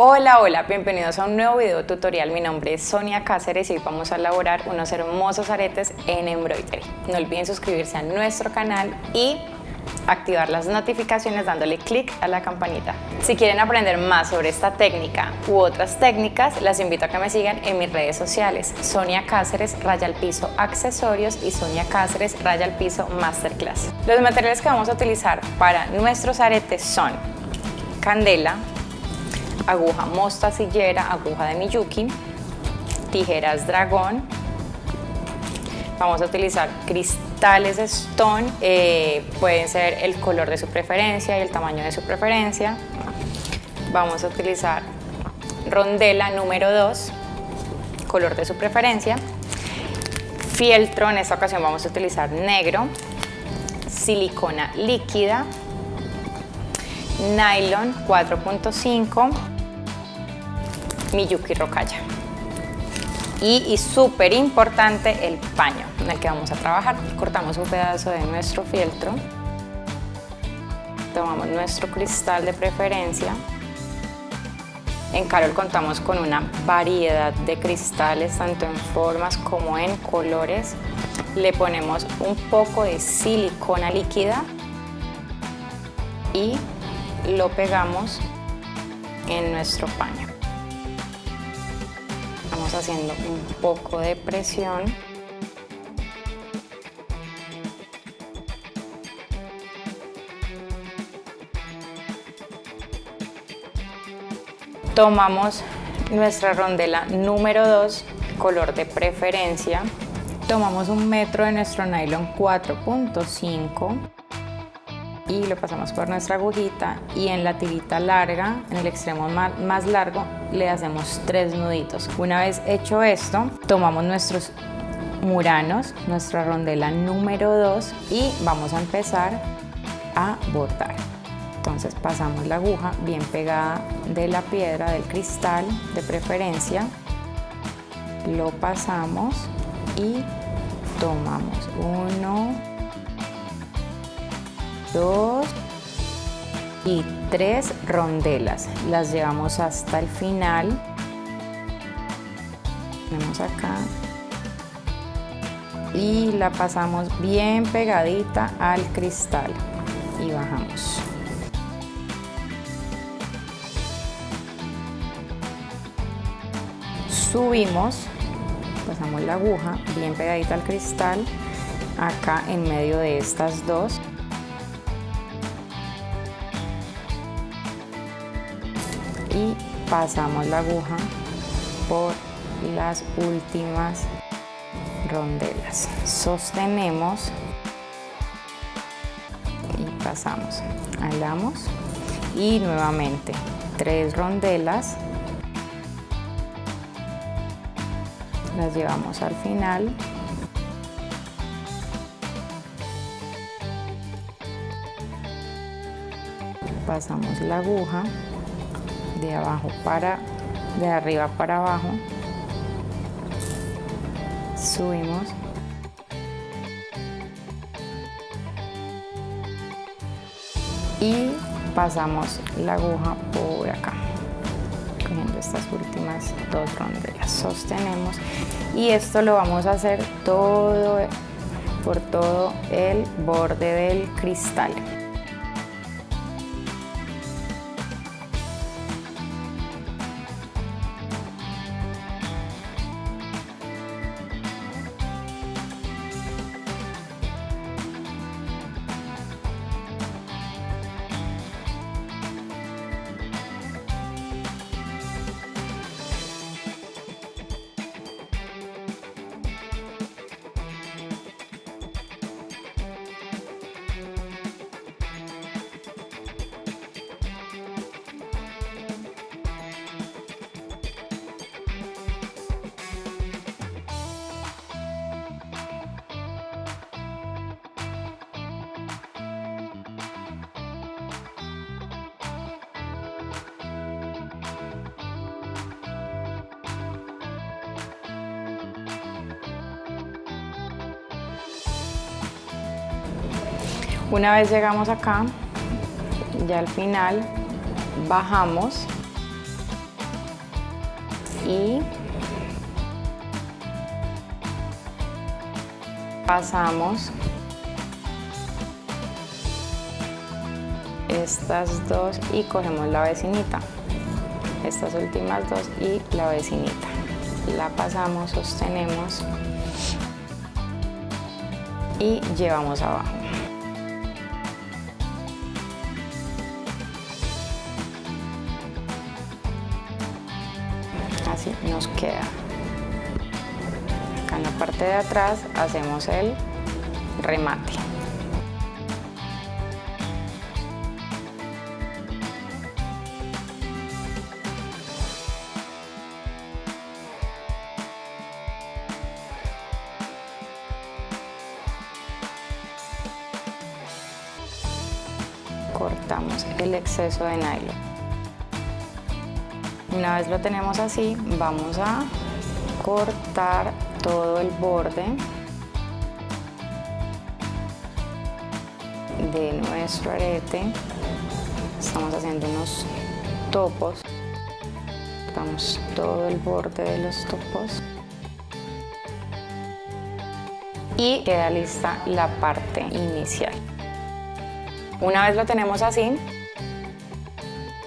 Hola, hola, bienvenidos a un nuevo video tutorial. Mi nombre es Sonia Cáceres y hoy vamos a elaborar unos hermosos aretes en embroidery. No olviden suscribirse a nuestro canal y activar las notificaciones dándole clic a la campanita. Si quieren aprender más sobre esta técnica u otras técnicas, las invito a que me sigan en mis redes sociales, Sonia Cáceres, Raya al Piso Accesorios y Sonia Cáceres, Raya al Piso Masterclass. Los materiales que vamos a utilizar para nuestros aretes son candela, aguja mostacillera, aguja de Miyuki, tijeras dragón, vamos a utilizar cristales stone, eh, pueden ser el color de su preferencia y el tamaño de su preferencia, vamos a utilizar rondela número 2, color de su preferencia, fieltro, en esta ocasión vamos a utilizar negro, silicona líquida, nylon 4.5 Miyuki Rokaya. Y, y súper importante el paño en el que vamos a trabajar. Cortamos un pedazo de nuestro fieltro, tomamos nuestro cristal de preferencia. En Carol contamos con una variedad de cristales, tanto en formas como en colores. Le ponemos un poco de silicona líquida y lo pegamos en nuestro paño haciendo un poco de presión. Tomamos nuestra rondela número 2, color de preferencia. Tomamos un metro de nuestro nylon 4.5 y lo pasamos por nuestra agujita y en la tirita larga, en el extremo más largo, le hacemos tres nuditos. Una vez hecho esto, tomamos nuestros muranos, nuestra rondela número 2 y vamos a empezar a bordar. Entonces pasamos la aguja bien pegada de la piedra, del cristal de preferencia, lo pasamos y tomamos uno, dos y tres rondelas. Las llevamos hasta el final. Vemos acá. Y la pasamos bien pegadita al cristal y bajamos. Subimos, pasamos la aguja bien pegadita al cristal, acá en medio de estas dos. Y pasamos la aguja por las últimas rondelas. Sostenemos y pasamos. Alamos y nuevamente tres rondelas. Las llevamos al final. Pasamos la aguja de abajo para, de arriba para abajo, subimos. Y pasamos la aguja por acá cogiendo estas últimas dos rondelas sostenemos. Y esto lo vamos a hacer todo por todo el borde del cristal Una vez llegamos acá, ya al final bajamos y pasamos estas dos y cogemos la vecinita. Estas últimas dos y la vecinita. La pasamos, sostenemos y llevamos abajo queda acá en la parte de atrás hacemos el remate. Cortamos el exceso de nylon una vez lo tenemos así, vamos a cortar todo el borde de nuestro arete. Estamos haciendo unos topos. Cortamos todo el borde de los topos. Y queda lista la parte inicial. Una vez lo tenemos así,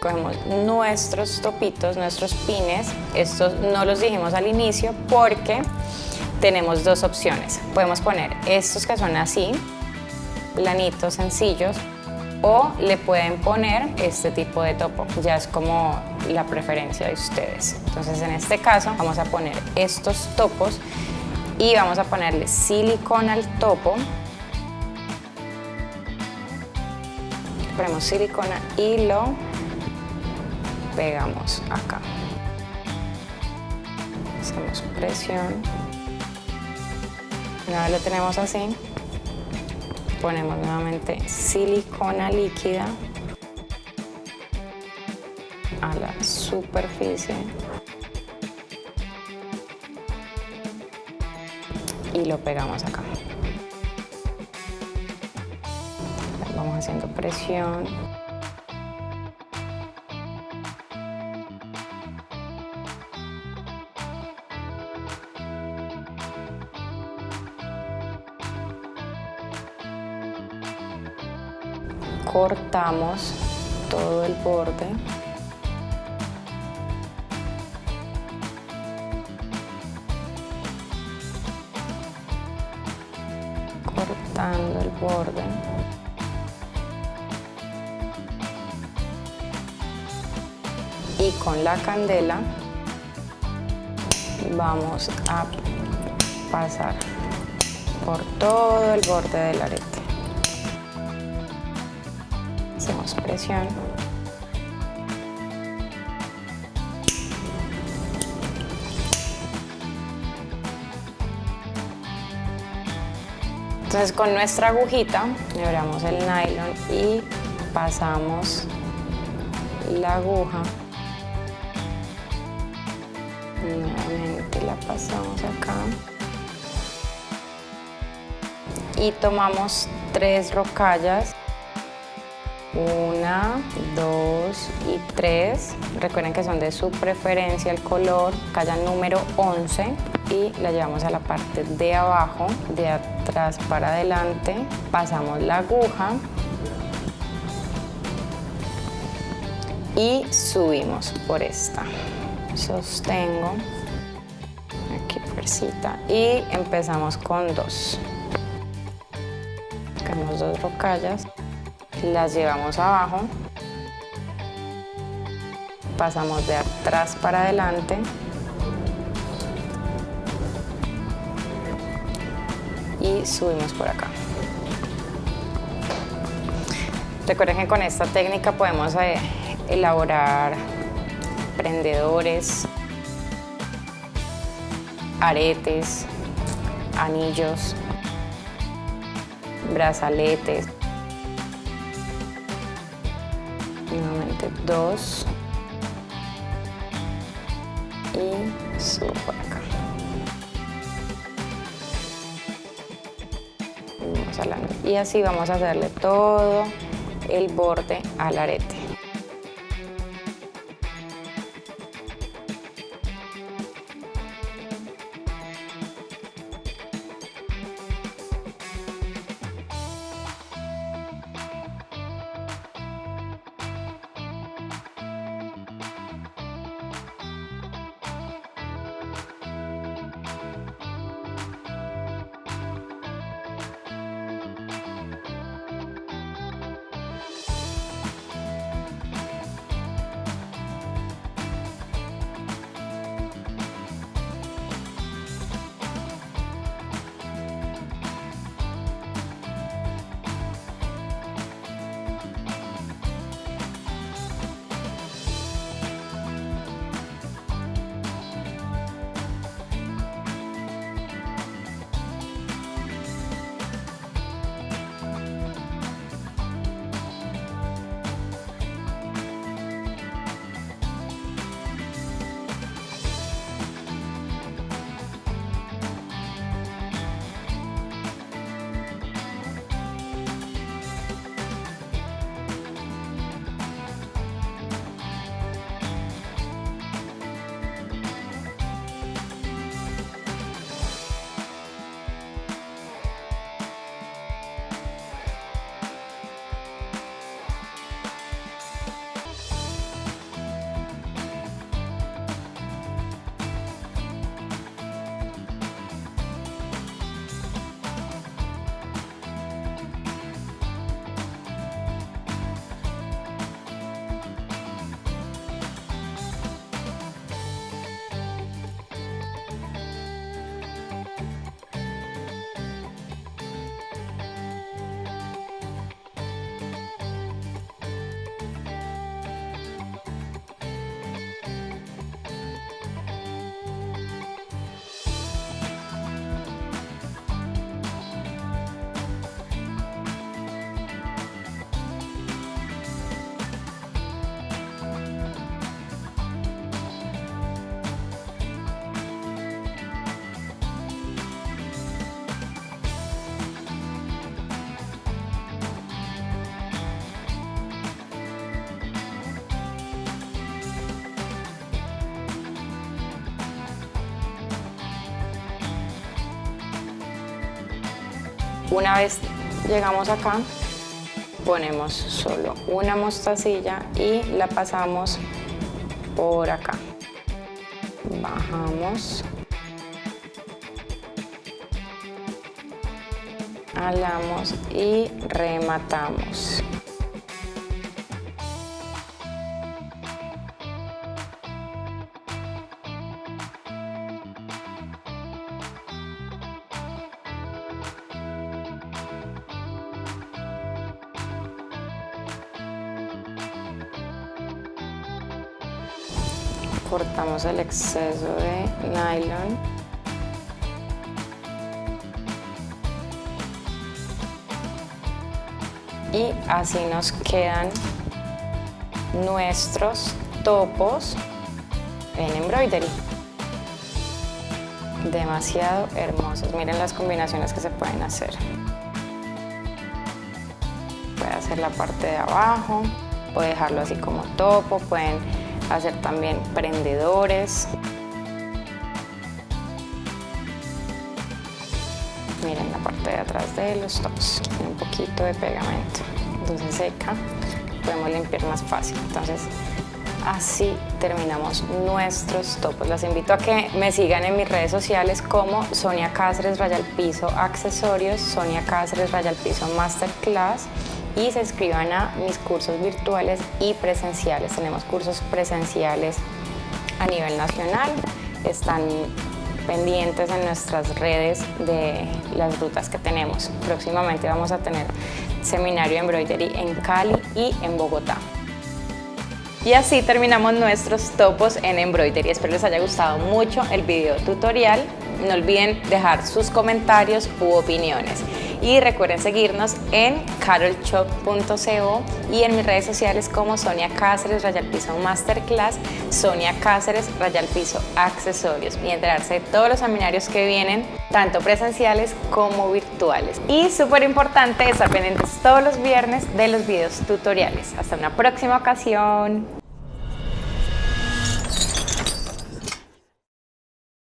cogemos nuestros topitos, nuestros pines. Estos no los dijimos al inicio porque tenemos dos opciones. Podemos poner estos que son así, planitos, sencillos, o le pueden poner este tipo de topo. Ya es como la preferencia de ustedes. Entonces en este caso vamos a poner estos topos y vamos a ponerle silicona al topo. Ponemos silicona y lo pegamos acá. Hacemos presión. Una vez lo tenemos así, ponemos nuevamente silicona líquida a la superficie y lo pegamos acá. Vamos haciendo presión. Cortamos todo el borde. Cortando el borde. Y con la candela vamos a pasar por todo el borde arete hacemos presión. Entonces con nuestra agujita abramos el nylon y pasamos la aguja. Nuevamente la pasamos acá. Y tomamos tres rocallas una, dos y tres. Recuerden que son de su preferencia el color, calla número 11 y la llevamos a la parte de abajo, de atrás para adelante. Pasamos la aguja y subimos por esta. Sostengo aquí fuercita y empezamos con dos. Sacamos dos rocallas las llevamos abajo, pasamos de atrás para adelante, y subimos por acá. Recuerden que con esta técnica podemos eh, elaborar prendedores, aretes, anillos, brazaletes. Nuevamente dos. Y subo acá. Y así vamos a hacerle todo el borde al arete Una vez llegamos acá, ponemos solo una mostacilla y la pasamos por acá. Bajamos. Alamos y rematamos. Cortamos el exceso de nylon. Y así nos quedan nuestros topos en embroidery. Demasiado hermosos. Miren las combinaciones que se pueden hacer. Puede hacer la parte de abajo puede dejarlo así como topo pueden hacer también prendedores. Miren la parte de atrás de los tops, un poquito de pegamento, entonces seca, podemos limpiar más fácil. Entonces así terminamos nuestros topos. Las invito a que me sigan en mis redes sociales como Sonia Cáceres Raya Piso Accesorios, Sonia Cáceres Raya Piso Masterclass y se inscriban a mis cursos virtuales y presenciales. Tenemos cursos presenciales a nivel nacional, están pendientes en nuestras redes de las rutas que tenemos. Próximamente vamos a tener seminario de embroidery en Cali y en Bogotá. Y así terminamos nuestros topos en embroidery. Espero les haya gustado mucho el video tutorial. No olviden dejar sus comentarios u opiniones y recuerden seguirnos en carolshop.co y en mis redes sociales como Sonia Cáceres, Rayal Piso Masterclass, Sonia Cáceres, Rayal Piso Accesorios y enterarse de todos los seminarios que vienen, tanto presenciales como virtuales. Y súper importante estar pendientes todos los viernes de los videos tutoriales. Hasta una próxima ocasión.